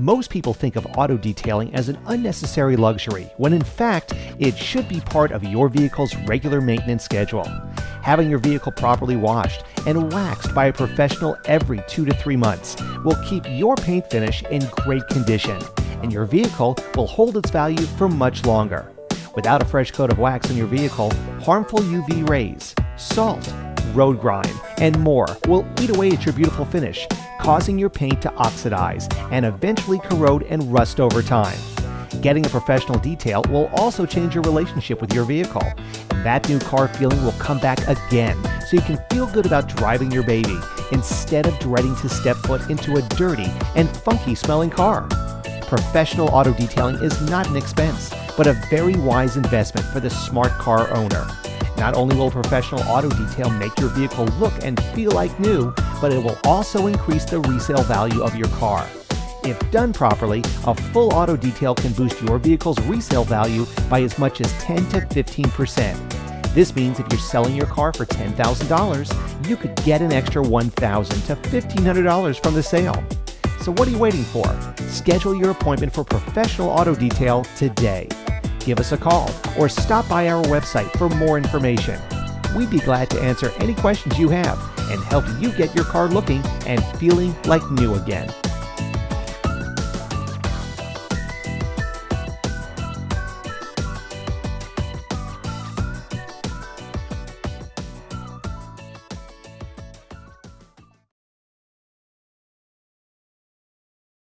Most people think of auto detailing as an unnecessary luxury, when in fact, it should be part of your vehicle's regular maintenance schedule. Having your vehicle properly washed and waxed by a professional every two to three months will keep your paint finish in great condition, and your vehicle will hold its value for much longer. Without a fresh coat of wax on your vehicle, harmful UV rays, salt, road grime, and more will eat away at your beautiful finish, causing your paint to oxidize and eventually corrode and rust over time. Getting a professional detail will also change your relationship with your vehicle. And That new car feeling will come back again, so you can feel good about driving your baby instead of dreading to step foot into a dirty and funky smelling car. Professional auto detailing is not an expense, but a very wise investment for the smart car owner. Not only will professional auto detail make your vehicle look and feel like new, but it will also increase the resale value of your car. If done properly, a full auto detail can boost your vehicle's resale value by as much as 10 to 15%. This means if you're selling your car for $10,000, you could get an extra $1,000 to $1,500 from the sale. So what are you waiting for? Schedule your appointment for professional auto detail today give us a call or stop by our website for more information. We'd be glad to answer any questions you have and help you get your car looking and feeling like new again.